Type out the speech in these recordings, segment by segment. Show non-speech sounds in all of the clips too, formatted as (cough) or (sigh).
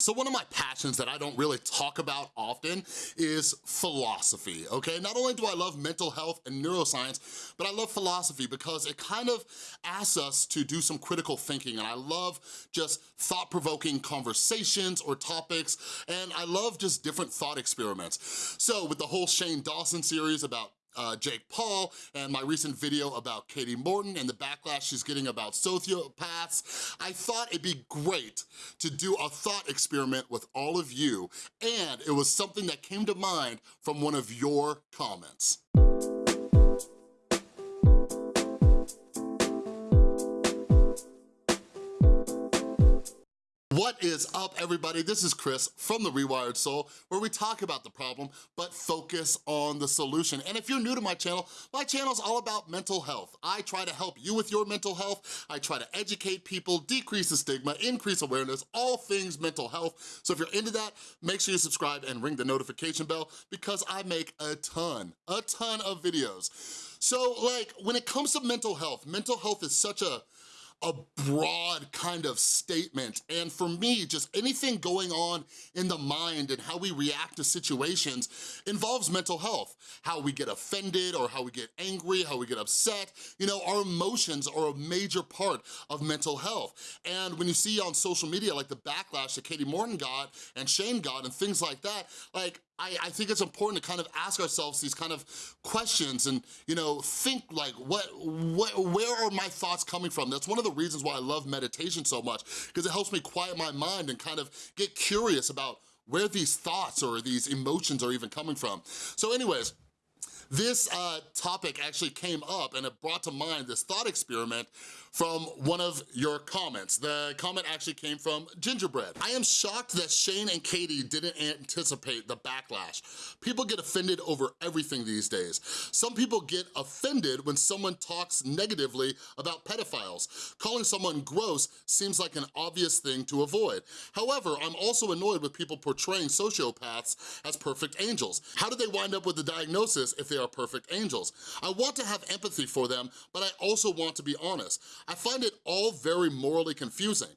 So one of my passions that I don't really talk about often is philosophy, okay? Not only do I love mental health and neuroscience, but I love philosophy because it kind of asks us to do some critical thinking and I love just thought-provoking conversations or topics and I love just different thought experiments. So with the whole Shane Dawson series about uh, Jake Paul and my recent video about Katie Morton and the backlash she's getting about sociopaths, I thought it'd be great to do a thought experiment with all of you, and it was something that came to mind from one of your comments. What is up, everybody? This is Chris from The Rewired Soul, where we talk about the problem, but focus on the solution. And if you're new to my channel, my channel is all about mental health. I try to help you with your mental health. I try to educate people, decrease the stigma, increase awareness, all things mental health. So if you're into that, make sure you subscribe and ring the notification bell because I make a ton, a ton of videos. So like, when it comes to mental health, mental health is such a a broad kind of statement. And for me, just anything going on in the mind and how we react to situations involves mental health. How we get offended or how we get angry, how we get upset. You know, our emotions are a major part of mental health. And when you see on social media, like the backlash that Katie Morton got and Shane got and things like that, like I, I, think it's important to kind of ask ourselves these kind of questions and, you know, think like, what, what, where are my thoughts coming from? That's one of the reasons why I love meditation so much, because it helps me quiet my mind and kind of get curious about where these thoughts or these emotions are even coming from. So anyways, this uh, topic actually came up and it brought to mind this thought experiment from one of your comments. The comment actually came from Gingerbread. I am shocked that Shane and Katie didn't anticipate the backlash. People get offended over everything these days. Some people get offended when someone talks negatively about pedophiles. Calling someone gross seems like an obvious thing to avoid. However, I'm also annoyed with people portraying sociopaths as perfect angels. How do they wind up with the diagnosis if they are perfect angels? I want to have empathy for them, but I also want to be honest. I find it all very morally confusing.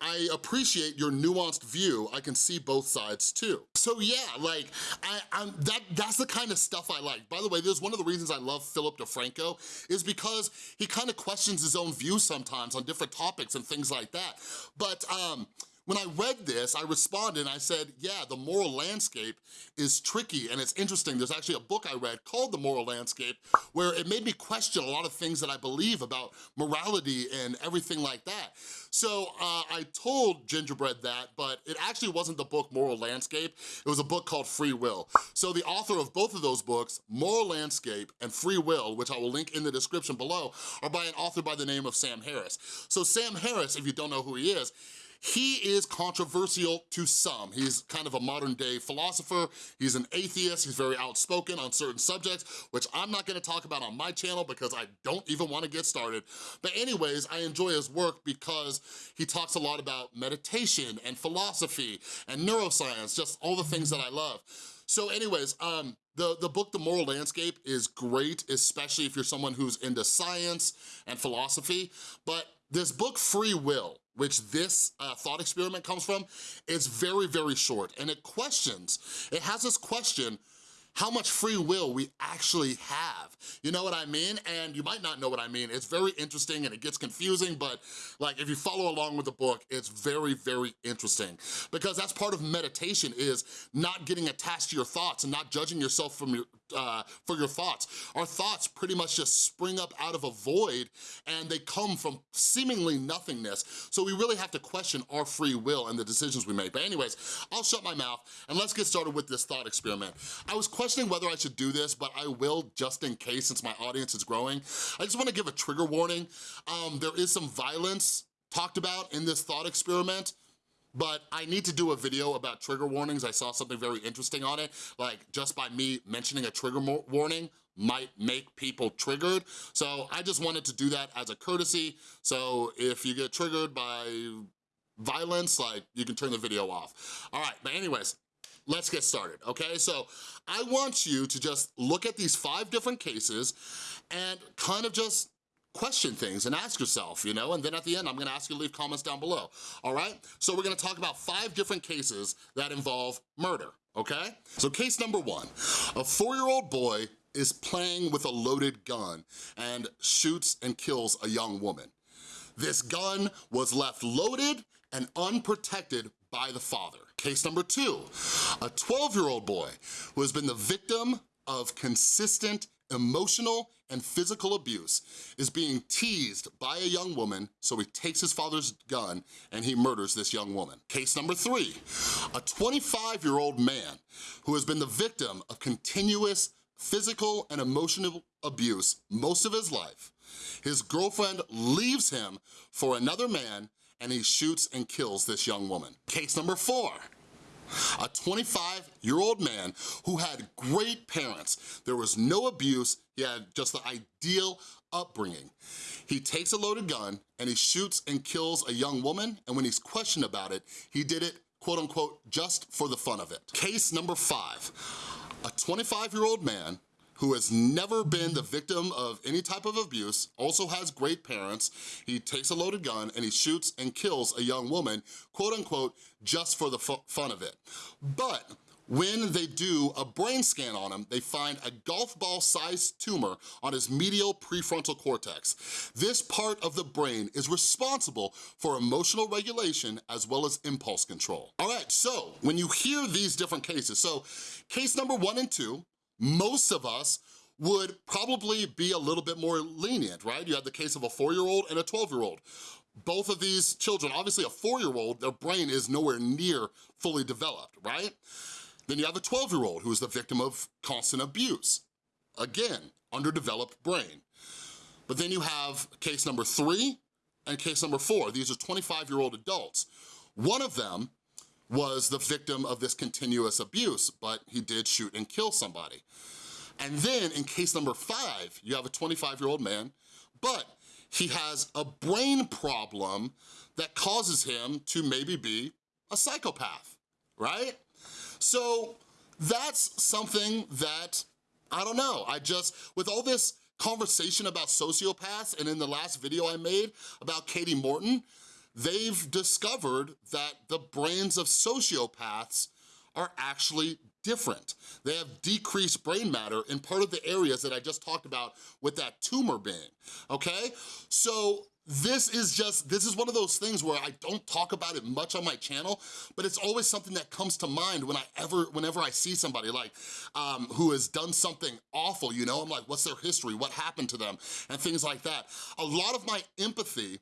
I appreciate your nuanced view. I can see both sides too. So yeah, like, I, I'm, that, that's the kind of stuff I like. By the way, there's one of the reasons I love Philip DeFranco is because he kind of questions his own views sometimes on different topics and things like that. But um, when I read this, I responded and I said, yeah, the moral landscape is tricky and it's interesting. There's actually a book I read called The Moral Landscape where it made me question a lot of things that I believe about morality and everything like that. So uh, I told Gingerbread that, but it actually wasn't the book Moral Landscape. It was a book called Free Will. So the author of both of those books, Moral Landscape and Free Will, which I will link in the description below, are by an author by the name of Sam Harris. So Sam Harris, if you don't know who he is, he is controversial to some. He's kind of a modern day philosopher. He's an atheist. He's very outspoken on certain subjects, which I'm not gonna talk about on my channel because I don't even wanna get started. But anyways, I enjoy his work because he talks a lot about meditation and philosophy and neuroscience, just all the things that I love. So anyways, um, the, the book, The Moral Landscape, is great, especially if you're someone who's into science and philosophy, but this book, Free Will, which this uh, thought experiment comes from, is very, very short. And it questions, it has this question, how much free will we actually have. You know what I mean? And you might not know what I mean. It's very interesting and it gets confusing, but like if you follow along with the book, it's very, very interesting. Because that's part of meditation is not getting attached to your thoughts and not judging yourself from your, uh, for your thoughts. Our thoughts pretty much just spring up out of a void and they come from seemingly nothingness. So we really have to question our free will and the decisions we make. But anyways, I'll shut my mouth and let's get started with this thought experiment. I was questioning whether I should do this, but I will just in case since my audience is growing. I just wanna give a trigger warning. Um, there is some violence talked about in this thought experiment, but I need to do a video about trigger warnings. I saw something very interesting on it, like just by me mentioning a trigger warning might make people triggered. So I just wanted to do that as a courtesy. So if you get triggered by violence, like you can turn the video off. All right, but anyways, let's get started, okay? So I want you to just look at these five different cases and kind of just question things and ask yourself, you know? And then at the end, I'm gonna ask you to leave comments down below, all right? So we're gonna talk about five different cases that involve murder, okay? So case number one, a four-year-old boy is playing with a loaded gun and shoots and kills a young woman. This gun was left loaded and unprotected by the father. Case number two, a 12-year-old boy who has been the victim of consistent emotional and physical abuse is being teased by a young woman, so he takes his father's gun and he murders this young woman. Case number three, a 25-year-old man who has been the victim of continuous physical and emotional abuse most of his life. His girlfriend leaves him for another man and he shoots and kills this young woman. Case number four, a 25-year-old man who had great parents. There was no abuse, he had just the ideal upbringing. He takes a loaded gun and he shoots and kills a young woman, and when he's questioned about it, he did it, quote unquote, just for the fun of it. Case number five, a 25-year-old man who has never been the victim of any type of abuse, also has great parents, he takes a loaded gun and he shoots and kills a young woman, quote unquote, just for the fun of it. But when they do a brain scan on him, they find a golf ball sized tumor on his medial prefrontal cortex. This part of the brain is responsible for emotional regulation as well as impulse control. All right, so when you hear these different cases, so case number one and two, most of us would probably be a little bit more lenient, right? You have the case of a four-year-old and a 12-year-old. Both of these children, obviously a four-year-old, their brain is nowhere near fully developed, right? Then you have a 12-year-old who is the victim of constant abuse. Again, underdeveloped brain. But then you have case number three and case number four. These are 25-year-old adults. One of them was the victim of this continuous abuse, but he did shoot and kill somebody. And then in case number five, you have a 25-year-old man, but he has a brain problem that causes him to maybe be a psychopath, right? So that's something that, I don't know, I just, with all this conversation about sociopaths and in the last video I made about Katie Morton, they've discovered that the brains of sociopaths are actually different. They have decreased brain matter in part of the areas that I just talked about with that tumor being, okay? So this is just, this is one of those things where I don't talk about it much on my channel, but it's always something that comes to mind when I ever, whenever I see somebody like, um, who has done something awful, you know? I'm like, what's their history? What happened to them? And things like that. A lot of my empathy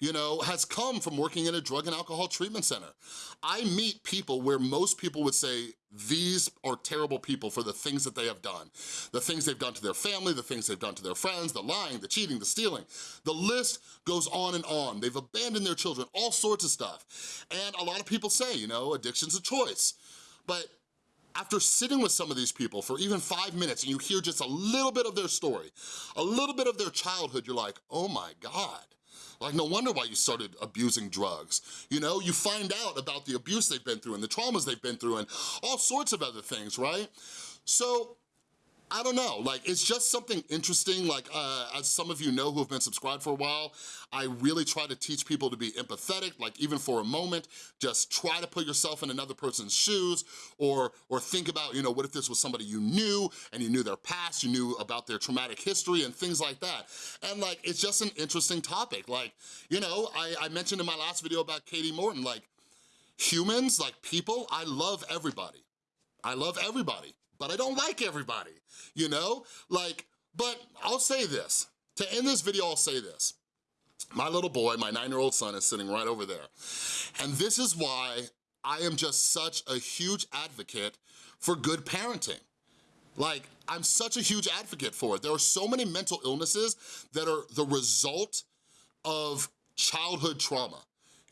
you know, has come from working in a drug and alcohol treatment center. I meet people where most people would say, these are terrible people for the things that they have done. The things they've done to their family, the things they've done to their friends, the lying, the cheating, the stealing. The list goes on and on. They've abandoned their children, all sorts of stuff. And a lot of people say, you know, addiction's a choice. But after sitting with some of these people for even five minutes and you hear just a little bit of their story, a little bit of their childhood, you're like, oh my God, like, no wonder why you started abusing drugs. You know, you find out about the abuse they've been through and the traumas they've been through and all sorts of other things, right? So I don't know, like it's just something interesting, like uh, as some of you know who have been subscribed for a while, I really try to teach people to be empathetic, like even for a moment, just try to put yourself in another person's shoes or, or think about, you know, what if this was somebody you knew and you knew their past, you knew about their traumatic history and things like that. And like, it's just an interesting topic. Like, you know, I, I mentioned in my last video about Katie Morton, like humans, like people, I love everybody. I love everybody but I don't like everybody, you know? Like, but I'll say this. To end this video, I'll say this. My little boy, my nine-year-old son is sitting right over there. And this is why I am just such a huge advocate for good parenting. Like, I'm such a huge advocate for it. There are so many mental illnesses that are the result of childhood trauma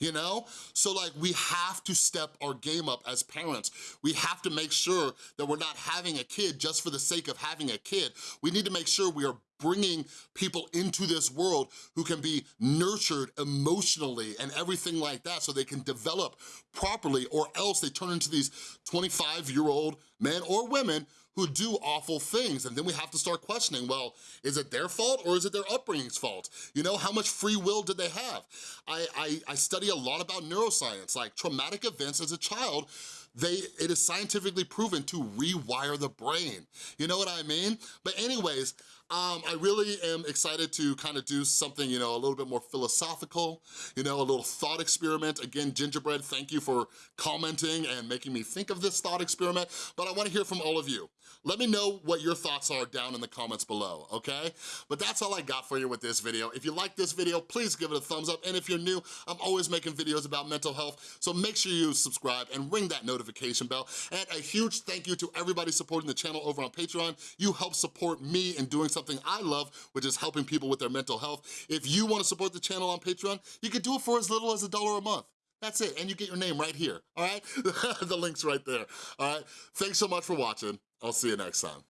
you know? So like we have to step our game up as parents. We have to make sure that we're not having a kid just for the sake of having a kid. We need to make sure we are bringing people into this world who can be nurtured emotionally and everything like that so they can develop properly or else they turn into these 25-year-old men or women who do awful things. And then we have to start questioning, well, is it their fault or is it their upbringing's fault? You know, how much free will did they have? I, I, I study a lot about neuroscience, like traumatic events as a child they, it is scientifically proven to rewire the brain. You know what I mean? But anyways, um, I really am excited to kind of do something, you know, a little bit more philosophical, you know, a little thought experiment. Again, Gingerbread, thank you for commenting and making me think of this thought experiment, but I wanna hear from all of you. Let me know what your thoughts are down in the comments below, okay? But that's all I got for you with this video. If you like this video, please give it a thumbs up, and if you're new, I'm always making videos about mental health, so make sure you subscribe and ring that notification bell. And a huge thank you to everybody supporting the channel over on Patreon. You help support me in doing something something I love, which is helping people with their mental health. If you wanna support the channel on Patreon, you can do it for as little as a dollar a month. That's it, and you get your name right here, all right? (laughs) the link's right there, all right? Thanks so much for watching. I'll see you next time.